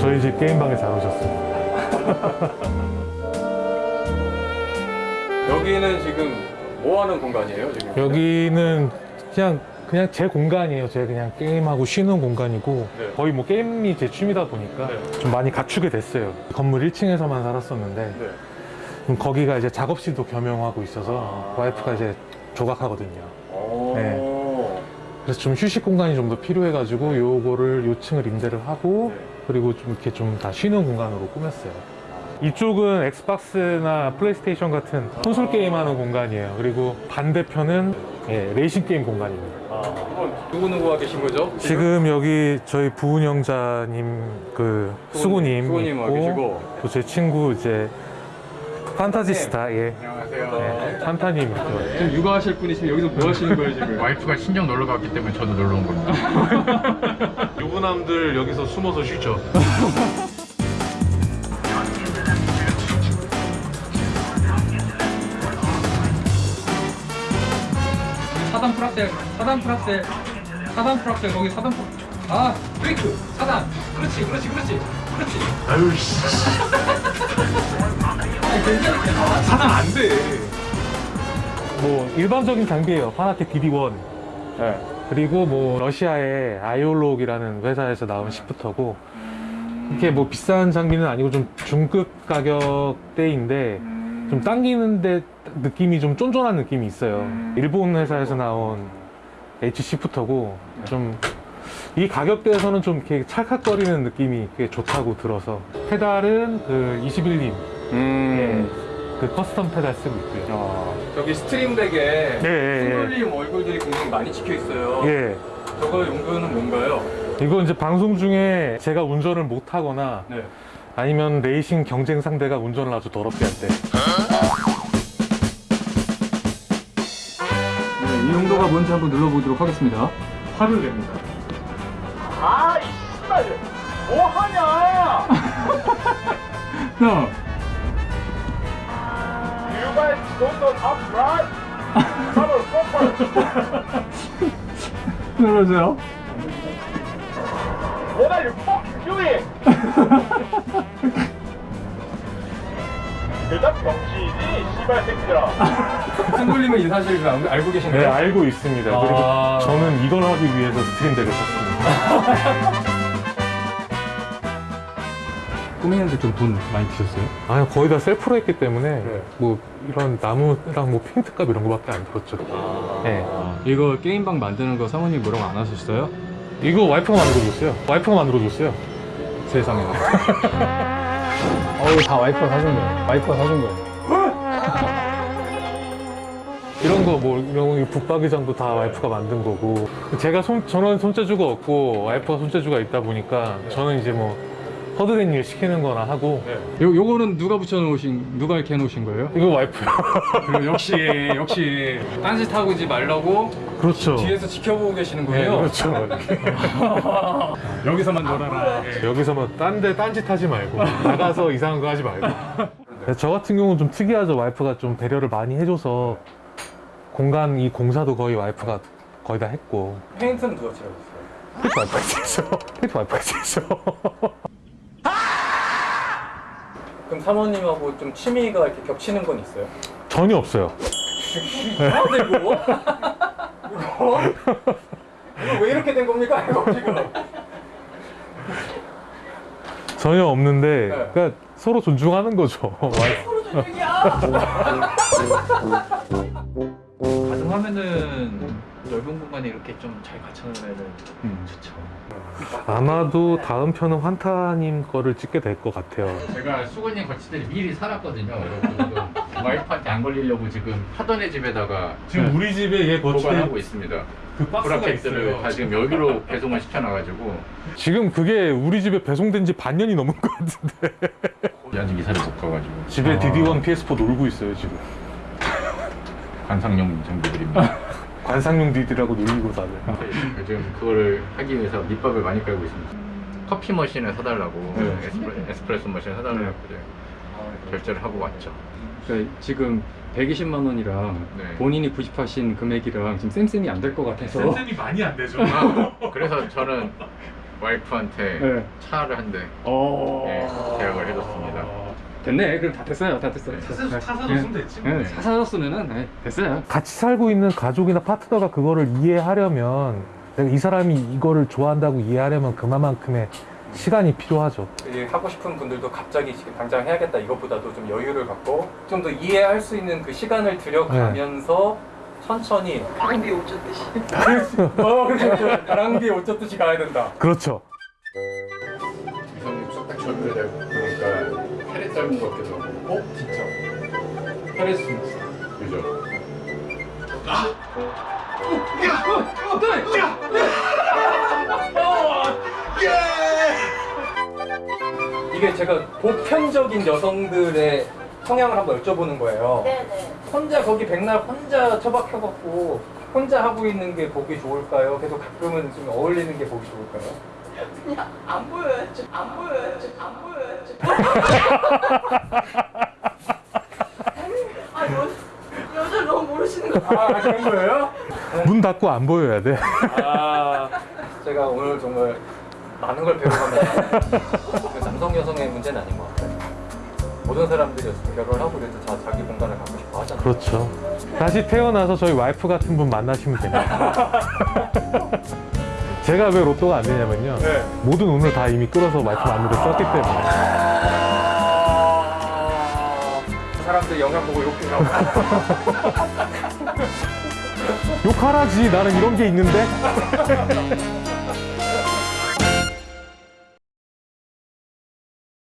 저희 집 게임방에 잘 오셨습니다. 여기는 지금 뭐 하는 공간이에요 지금? 여기는 그냥 그냥 제 공간이에요. 제 그냥 게임하고 쉬는 공간이고 네. 거의 뭐 게임이 제 취미다 보니까 네. 좀 많이 갖추게 됐어요. 건물 1층에서만 살았었는데 네. 거기가 이제 작업실도 겸용하고 있어서 와이프가 이제 조각하거든요. 오. 네. 그래서 좀 휴식 공간이 좀 더 필요해가지고 요거를 요층을 임대를 하고 네. 그리고 좀 이렇게 좀 다 쉬는 공간으로 꾸몄어요. 이쪽은 Xbox나 PlayStation 같은 콘솔 게임하는 공간이에요. 그리고 반대편은 예, 레이싱 게임 공간입니다. 아, 누구 누구가 계신 거죠? 지금 여기 저희 부운영자님 그 수고님 수고님 와 있고. 또 제 친구 이제 판타지스타 예 안녕하세요. 네, 판타님 지금 육아하실 분이시면 여기서 뭐 하시는 거예요 지금? 와이프가 친정 놀러 갔기 때문에 저도 놀러 온 겁니다. 유부남들 여기서 숨어서 쉬죠. 사단 프락셀, 사단 프락셀, 사단 프락셀 거기 사단 프락. 아 브레이크, 사단. 그렇지, 그렇지, 그렇지, 그렇지. 아유 씨. 사람 안 돼. 뭐 일반적인 장비예요. 파나틱 DD1. 네. 그리고 뭐 러시아의 아이올록이라는 회사에서 나온 시프터고 이렇게 뭐 비싼 장비는 아니고 좀 중급 가격대인데 좀 당기는데 느낌이 좀 쫀쫀한 느낌이 있어요. 일본 회사에서 나온 H 시프터고 좀 이 가격대에서는 좀 이렇게 찰칵거리는 느낌이 꽤 좋다고 들어서 페달은 그 21림 음. 그 custom 페달 쓰고 있고요. 아, 저기 Stream Deck에 예, 예, 예. 승돌님 얼굴들이 굉장히 많이 찍혀 있어요. 예. 저거 용도는 뭔가요? 이거 이제 방송 중에 제가 운전을 못 하거나 네. 아니면 레이싱 경쟁 상대가 운전을 아주 더럽게 할 때. 네, 이 용도가 뭔지 한번 눌러보도록 하겠습니다. 화를 냅니다. 아 이 씨발 뭐 하냐? 자, 눌러주세요. What are you fucking doing? 일단 병신이지 씨발 새끼들아. 승돌림은 이 사실을 알- 알고 계신가요? 네, 알고 있습니다. 아. 그리고 저는 이걸 하기 위해서 스트림덱을 샀습니다. 꾸미는데 좀 돈 많이 드셨어요? 아니, 거의 다 셀프로 했기 때문에 네. 뭐 이런 나무랑 뭐 페인트값 이런 거밖에 안 들었죠. 네. 이거 게임방 만드는 거 사모님 뭐라고 안 하셨어요? 이거 와이프가 만들어줬어요. 와이프가 만들어줬어요. 세상에. 어우 다 와이프가 사준 거예요. 와이프가 사준 거예요. 이런 거 뭐 이런 거 북박이장도 다 와이프가 만든 거고 제가 손 저는 손재주가 없고 와이프가 손재주가 있다 보니까 저는 이제 뭐 허드렛 일 시키는 거나 하고 요 요거는 누가 붙여놓으신 누가 이렇게 해놓으신 거예요? 이거 와이프요. 그리고 역시 역시 딴짓 하고 지 말라고 그렇죠. 뒤에서 지켜보고 계시는 네, 거예요. 그렇죠. 여기서만 놀아라. 여기서 뭐딴데 딴짓 하지 말고 나가서 이상한 거 하지 말고 저 같은 경우는 좀 특이하죠 와이프가 좀 배려를 많이 해줘서 공간 이 공사도 거의 와이프가 거의 다 했고 페인트는 누가 칠하셨어요? 페인트 와이프가 했어 페인트 와이프가 했어 사모님하고 좀 취미가 이렇게 겹치는 건 있어요? 전혀 없어요 이거? 이거? 이거 왜 이렇게 된 겁니까 이거 지금? 전혀 없는데 네. 그러니까 서로 존중하는 거죠 가능하면은 넓은 공간에 이렇게 좀 잘 갖춰놓으면 음. 좋죠. 아마도 다음 편은 환타님 거를 찍게 될 것 같아요 제가 수건님 거치대를 미리 살았거든요. 그래서 와이프한테 안 걸리려고 지금 하던의 집에다가 지금 우리 집에 얘 보관하고 있습니다. 그 박스가 브라켓들을 있어요 다 지금 여기로 배송을 시켜놔가지고 지금 그게 우리 집에 배송된 지 반년이 넘은 것 같은데 아직 이사를 못 가가지고 집에 DD1 PS4 놀고 있어요 지금 관상용 장비들입니다. 관상용 디디라고 놀리고 다들 요즘 그거를 하기 위해서 밑밥을 많이 깔고 있습니다. 커피 머신을 사달라고 네. 에스프레, 에스프레소 머신 사달라고 이제 결제를 하고 왔죠. 그러니까 지금 120만 원이랑 네. 본인이 구입하신 금액이랑 지금 쌤쌤이 안 될 것 같아서 쌤이 많이 안 되죠 아, 그래서 저는 와이프한테 네. 차를 한대 어. 네, 계약을 해줬습니다. 됐네. 그럼 다 됐어요. 다 됐어요. 네. 차 사줬으면 됐지. 네. 차 사줬으면은 네, 됐어요. 같이 살고 있는 가족이나 파트너가 그거를 이해하려면 내가 이 사람이 이거를 좋아한다고 이해하려면 그만큼의 시간이 필요하죠. 이 하고 싶은 분들도 갑자기 지금 당장 해야겠다 이것보다도 좀 여유를 갖고 좀 더 이해할 수 있는 그 시간을 들여가면서 천천히 가랑비 옷 줬듯이. 어 그렇죠 가랑비에 옷 젖듯이 가야 된다 그렇죠. 이성님 딱 내고 짧은 것 같기도 하고. 어? 진짜? 페레스 그죠? 이게 제가 보편적인 여성들의 성향을 한번 여쭤보는 거예요. 네네. 혼자 거기 백날 혼자 처박혀갖고 혼자 하고 있는 게 보기 좋을까요? 계속 가끔은 좀 어울리는 게 보기 좋을까요? 그냥 안 보여야지. 안 보여야지. 안 보여야지. 아, 여, 여자를 너무 모르시는 거 같아요. 아 그런 거예요? 문 닫고 안 보여야 돼. 아 제가 오늘 정말 많은 걸 배워갑니다. 그 남성 여성의 문제는 아닌 것 같아요. 모든 사람들이 어쨌든 결혼을 하고 그래도 자, 자기 공간을 갖고 싶어 하잖아요. 그렇죠. 다시 태어나서 저희 와이프 같은 분 만나시면 됩니다. 제가 왜 로또가 안 되냐면요. 네. 모든 운을 다 이미 끌어서 와이프 마음대로 썼기 때문에. 그 사람들 영상 보고 욕해요. 욕하라지. 나는 이런 게 있는데.